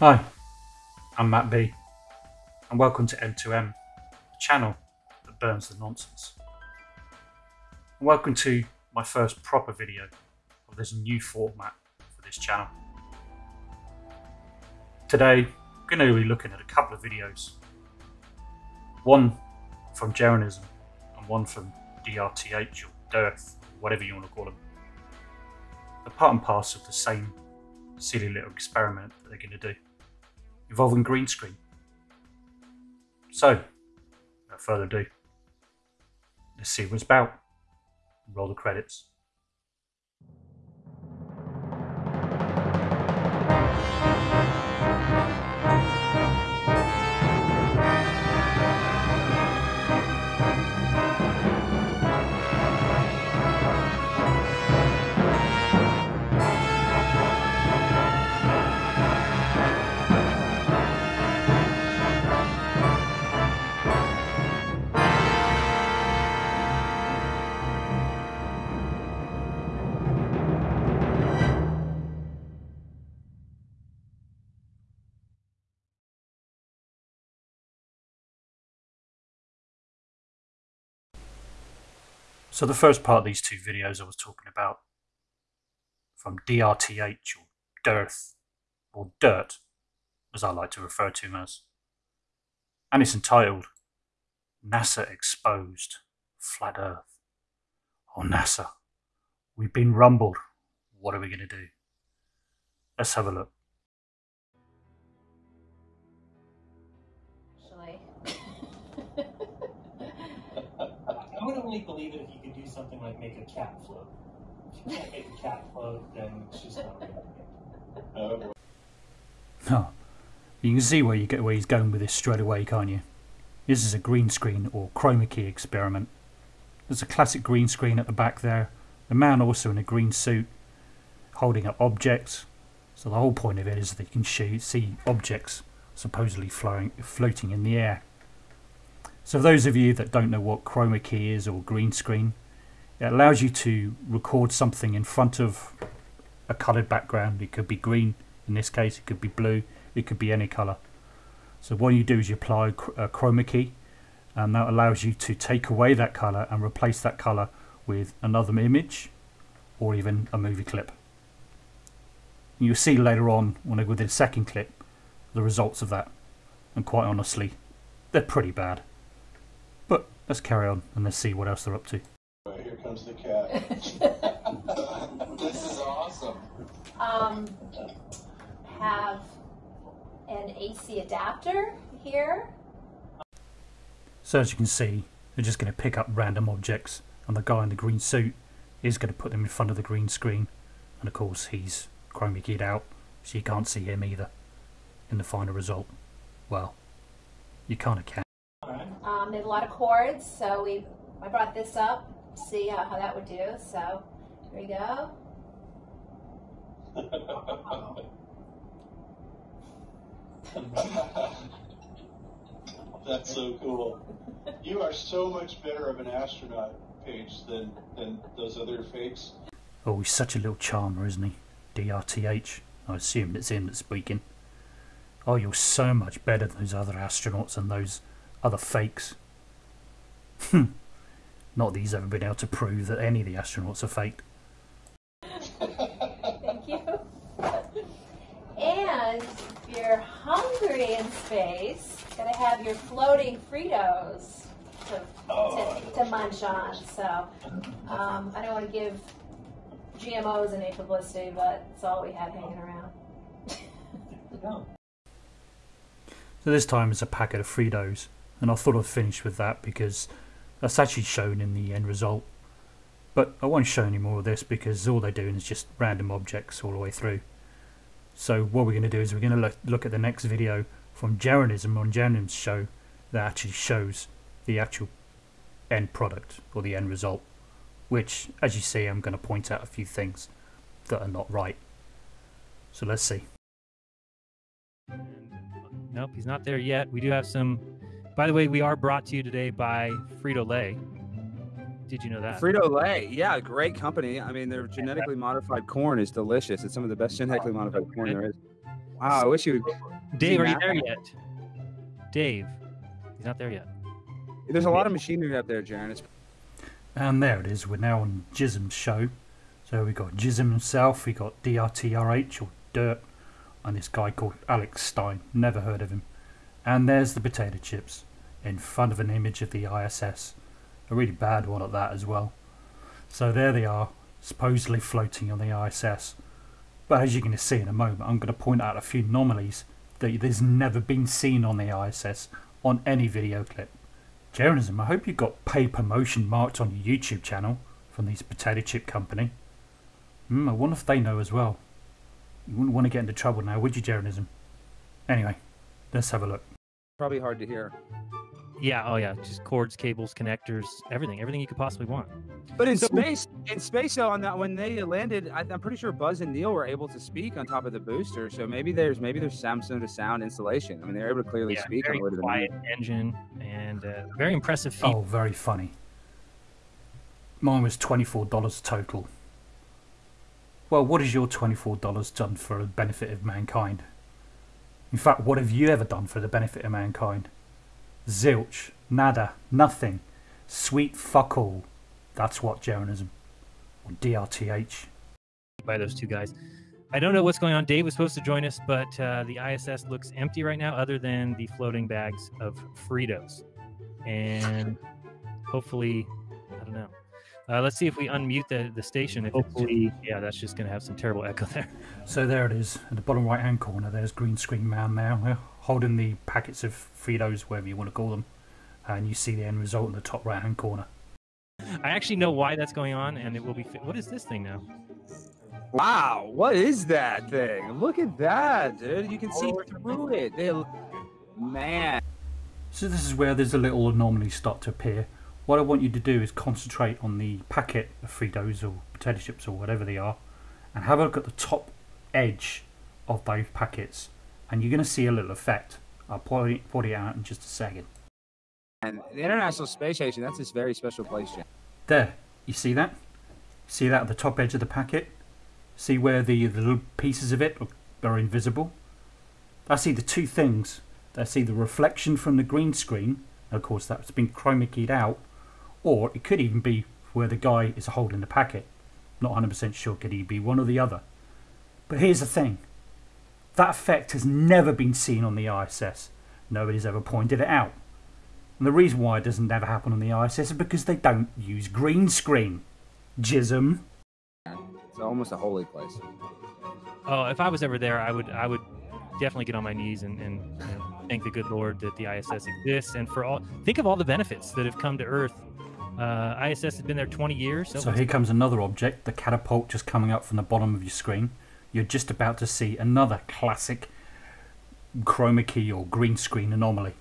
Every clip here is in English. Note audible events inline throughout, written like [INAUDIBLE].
Hi, I'm Matt B, and welcome to M2M, the channel that burns the nonsense. And welcome to my first proper video of this new format for this channel. Today, I'm going to be looking at a couple of videos. One from Jeranism and one from DRTH or Dearth, whatever you want to call them. They're part and parcel of the same silly little experiment that they're going to do involving green screen. So, without further ado, let's see what it's about. Roll the credits. So the first part of these two videos I was talking about from DRTH or Dearth or Dirt as I like to refer to him as. And it's entitled NASA Exposed Flat Earth. Oh NASA, we've been rumbled. What are we going to do? Let's have a look. Only believe it if you could do something like make a cat float. If you can't make a cat float, then it's not real. [LAUGHS] Oh, you can see where you get where he's going with this straight away, can't you? This is a green screen or chroma key experiment. There's a classic green screen at the back there. The man also in a green suit, holding up objects. So the whole point of it is that you can see objects supposedly floating in the air. So for those of you that don't know what chroma key is or green screen, it allows you to record something in front of a coloured background. It could be green in this case, it could be blue, it could be any colour. So what you do is you apply a chroma key and that allows you to take away that colour and replace that colour with another image or even a movie clip. You'll see later on when I go to the second clip the results of that and quite honestly they're pretty bad. But let's carry on and let's see what else they're up to. Here comes the cat. [LAUGHS] this is awesome. Um, have an AC adapter here. So as you can see, they're just going to pick up random objects and the guy in the green suit is going to put them in front of the green screen and of course he's chroma keyed out so you can't see him either in the final result. Well, you kind of can. Alright. Um, they have a lot of cords, so we I brought this up to see how, how that would do. So here we go. [LAUGHS] That's so cool. You are so much better of an astronaut, Paige, than than those other fakes. Oh, he's such a little charmer, isn't he? DRTH. I assume it's him that's speaking. Oh, you're so much better than those other astronauts and those other fakes. Hmm. Not that he's ever been able to prove that any of the astronauts are faked. Thank you. And if you're hungry in space, gotta have your floating Fritos to, to, to munch on. So um, I don't want to give GMOs any publicity, but it's all we had hanging around. So this time it's a packet of Fritos, and I thought I'd finish with that because that's actually shown in the end result. But I won't show any more of this because all they're doing is just random objects all the way through. So what we're going to do is we're going to look, at the next video from Jeranism on Jeranism's show that actually shows the actual end product or the end result. Which, as you see, I'm going to point out a few things that are not right. So let's see. Nope, he's not there yet. We do have some. By the way, we are brought to you today by Frito Lay. Did you know that? Frito Lay, yeah, great company. I mean, their genetically modified corn is delicious. It's some of the best genetically oh, modified corn there is. Wow, I wish you. Dave, are you there yet? Dave, he's not there yet. There's a lot of machinery up there, Jeran. It's And there it is. We're now on Jism's show. So we got Jism himself, we got DRTRH or Dirt, and this guy called Alex Stein. Never heard of him. And there's the potato chips in front of an image of the ISS. A really bad one at that as well. So there they are, supposedly floating on the ISS. But as you're going to see in a moment, I'm going to point out a few anomalies that there's never been seen on the ISS on any video clip. Journalism, I hope you got paid promotion marked on your YouTube channel from these potato chip company. Hmm, I wonder if they know as well. You wouldn't want to get into trouble now, would you, journalism? Anyway, let's have a look. Probably hard to hear. Yeah, oh yeah, just cords, cables, connectors, everything, everything you could possibly want. But in So- space, in space, though, on that when they landed, I, I'm pretty sure Buzz and Neil were able to speak on top of the booster. So maybe there's maybe there's some sort of sound installation. I mean, they're able to clearly Yeah, speak on very the way to the quiet moon. engine and uh, very impressive feat. Oh, very funny. Mine was $24 total. Well, what has your $24 done for the benefit of mankind? In fact, what have you ever done for the benefit of mankind? Zilch, nada, nothing. Sweet fuck all. That's what journalism. Or DRTH. by those two guys. I don't know what's going on. Dave was supposed to join us, but uh, the ISS looks empty right now, other than the floating bags of Fritos. And hopefully, I don't know. Uh, let's see if we unmute the, the station. If hopefully, yeah, that's just going to have some terrible echo there. So there it is, at the bottom right hand corner. There's green screen man now, holding the packets of Fritos, whatever you want to call them, and you see the end result in the top right hand corner. I actually know why that's going on, and it will be. Fi- what is this thing now? Wow, what is that thing? Look at that, dude. You can see through it. They, man. So this is where there's a little anomalies start to appear. What I want you to do is concentrate on the packet of Fritos or potato chips or whatever they are, and have a look at the top edge of those packets, and you're going to see a little effect. I'll point it, point it out in just a second. And the International Space Station, that's this very special place, Jan. There, you see that? See that at the top edge of the packet? See where the, the little pieces of it are, are invisible? That's either two things. That's either reflection from the green screen, of course that's been chroma keyed out, or it could even be where the guy is holding the packet. Not 100% sure, could he be one or the other? But here's the thing. That effect has never been seen on the ISS. Nobody's ever pointed it out. And the reason why it doesn't ever happen on the ISS is because they don't use green screen. Jism. It's almost a holy place. Oh, if I was ever there, I would. I would definitely get on my knees and, and you know, thank the good Lord that the ISS exists, and for all. Think of all the benefits that have come to Earth. Uh, ISS has been there 20 years. So here comes another object, the catapult just coming up from the bottom of your screen. You're just about to see another classic chroma key or green screen anomaly.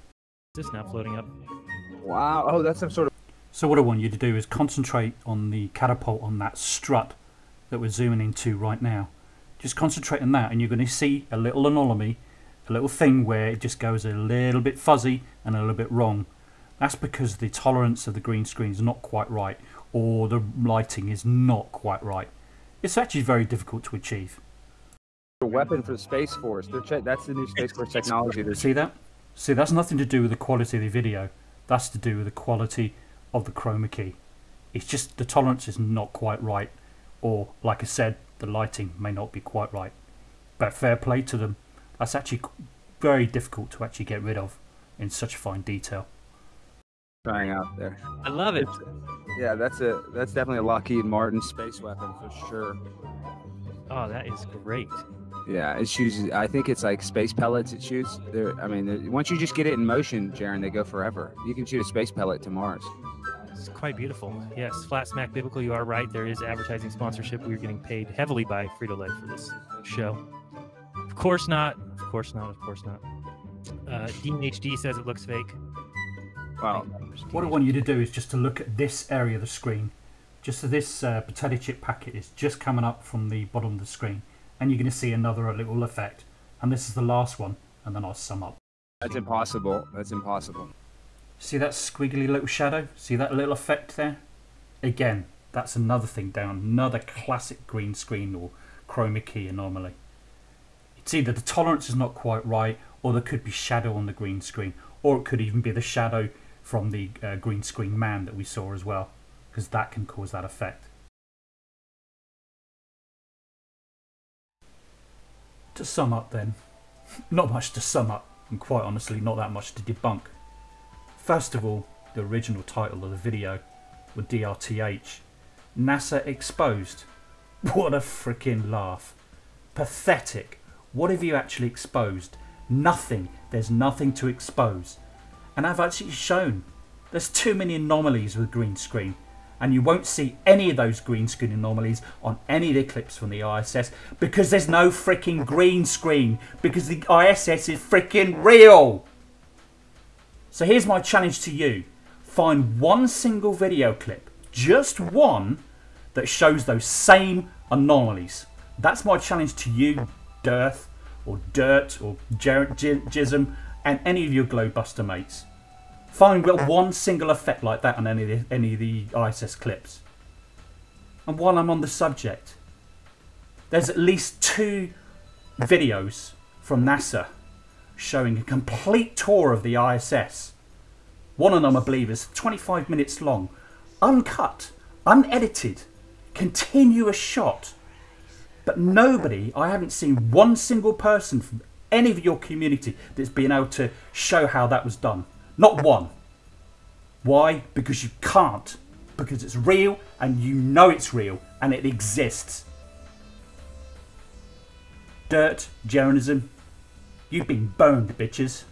this now floating up. Wow. Oh, that's some sort of. So what I want you to do is concentrate on the catapult on that strut that we're zooming into right now. Just concentrate on that and you're going to see a little anomaly, a little thing where it just goes a little bit fuzzy and a little bit wrong. That's because the tolerance of the green screen is not quite right or the lighting is not quite right. It's actually very difficult to achieve. a weapon for the Space Force. That's the new Space Force technology. See that? See, that's nothing to do with the quality of the video. That's to do with the quality of the chroma key. It's just the tolerance is not quite right, or like I said, the lighting may not be quite right. But fair play to them. That's actually very difficult to actually get rid of in such fine detail. Trying out there. I love it. Yeah, that's a that's definitely a Lockheed Martin space weapon for sure. Oh, that is great. Yeah, it shoots. I think it's like space pellets. It shoots. They're, I mean, once you just get it in motion, Jeran, they go forever. You can shoot a space pellet to Mars. It's quite beautiful. Yes, Flat Smack Biblical, you are right. There is advertising sponsorship. We're getting paid heavily by Frito Lay for this show. Of course not. Of course not. Of course not. Uh, Dean HD says it looks fake. Wow. What I want you to do is just to look at this area of the screen. Just so this uh, potato chip packet is just coming up from the bottom of the screen, and you're going to see another little effect. And this is the last one, and then I'll sum up. That's impossible. That's impossible. See that squiggly little shadow? See that little effect there? Again, that's another thing down, another classic green screen or chroma key anomaly. It's either the tolerance is not quite right, or there could be shadow on the green screen, or it could even be the shadow from the uh, green screen man that we saw as well, because that can cause that effect. To sum up, then, [LAUGHS] not much to sum up, and quite honestly, not that much to debunk. First of all, the original title of the video with DRTH NASA exposed. [LAUGHS] What a freaking laugh. Pathetic. What have you actually exposed? Nothing. There's nothing to expose. And I've actually shown there's too many anomalies with green screen. And you won't see any of those green screen anomalies on any of the clips from the ISS because there's no freaking green screen because the ISS is freaking real. So here's my challenge to you. Find one single video clip, just one, that shows those same anomalies. That's my challenge to you, Dearth, or Dirt, or Jism, and any of your Globebuster mates. Find well, one single effect like that on any of, the, any of the ISS clips. And while I'm on the subject, there's at least two videos from NASA showing a complete tour of the ISS. One of them, I believe, is 25 minutes long, uncut, unedited, continuous shot. But nobody, I haven't seen one single person from any of your community that's been able to show how that was done. Not one. Why? Because you can't. Because it's real and you know it's real and it exists. Dirt, journalism, you've been boned, bitches.